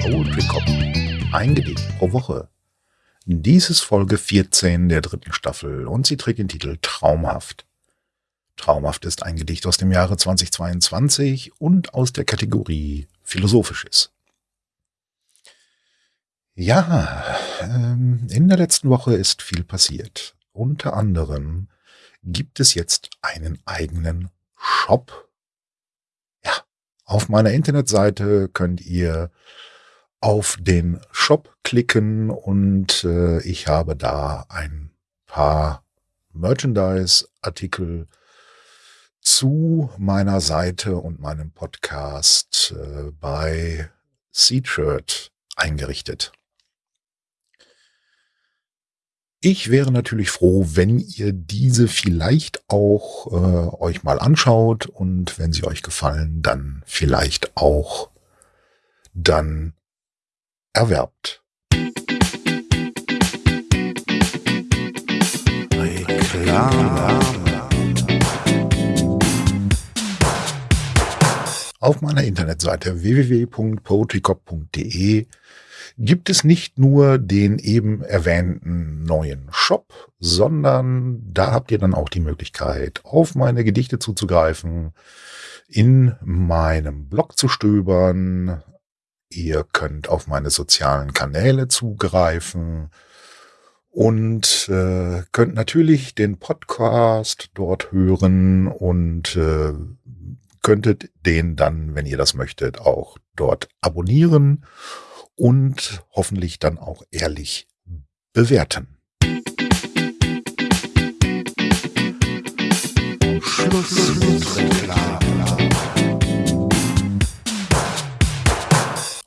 Poetry Cop. Ein Gedicht pro Woche. Dies ist Folge 14 der dritten Staffel und sie trägt den Titel Traumhaft. Traumhaft ist ein Gedicht aus dem Jahre 2022 und aus der Kategorie Philosophisches. Ja, ähm, in der letzten Woche ist viel passiert. Unter anderem gibt es jetzt einen eigenen Shop. Auf meiner Internetseite könnt ihr auf den Shop klicken und äh, ich habe da ein paar Merchandise-Artikel zu meiner Seite und meinem Podcast äh, bei Seatshirt eingerichtet. Ich wäre natürlich froh, wenn ihr diese vielleicht auch äh, euch mal anschaut und wenn sie euch gefallen, dann vielleicht auch dann erwerbt. Auf meiner Internetseite www.poetrycop.de gibt es nicht nur den eben erwähnten neuen Shop, sondern da habt ihr dann auch die Möglichkeit, auf meine Gedichte zuzugreifen, in meinem Blog zu stöbern. Ihr könnt auf meine sozialen Kanäle zugreifen und äh, könnt natürlich den Podcast dort hören und äh, könntet den dann, wenn ihr das möchtet, auch dort abonnieren und hoffentlich dann auch ehrlich bewerten.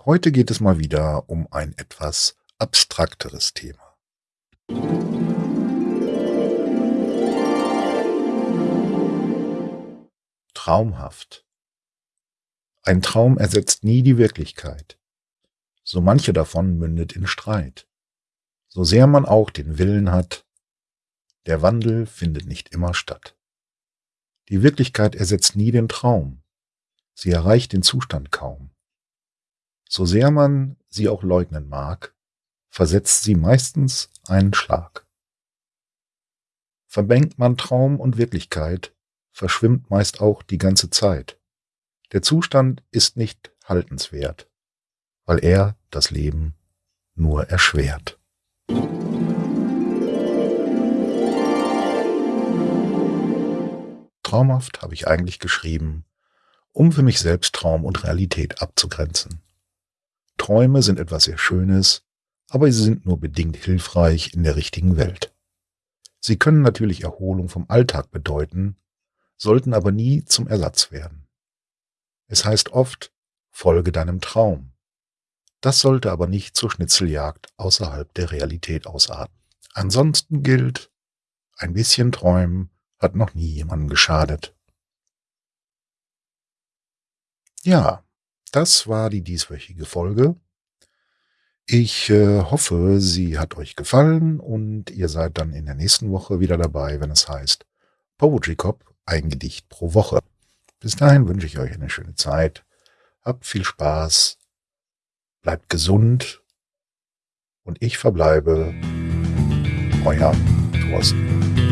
Heute geht es mal wieder um ein etwas abstrakteres Thema. Traumhaft. Ein Traum ersetzt nie die Wirklichkeit so manche davon mündet in Streit. So sehr man auch den Willen hat, der Wandel findet nicht immer statt. Die Wirklichkeit ersetzt nie den Traum, sie erreicht den Zustand kaum. So sehr man sie auch leugnen mag, versetzt sie meistens einen Schlag. Verbengt man Traum und Wirklichkeit, verschwimmt meist auch die ganze Zeit. Der Zustand ist nicht haltenswert weil er das Leben nur erschwert. Traumhaft habe ich eigentlich geschrieben, um für mich selbst Traum und Realität abzugrenzen. Träume sind etwas sehr Schönes, aber sie sind nur bedingt hilfreich in der richtigen Welt. Sie können natürlich Erholung vom Alltag bedeuten, sollten aber nie zum Ersatz werden. Es heißt oft, folge deinem Traum. Das sollte aber nicht zur Schnitzeljagd außerhalb der Realität ausarten. Ansonsten gilt, ein bisschen träumen hat noch nie jemandem geschadet. Ja, das war die dieswöchige Folge. Ich äh, hoffe, sie hat euch gefallen und ihr seid dann in der nächsten Woche wieder dabei, wenn es heißt Poetry Cop, ein Gedicht pro Woche. Bis dahin wünsche ich euch eine schöne Zeit. Habt viel Spaß bleibt gesund und ich verbleibe euer Thorsten.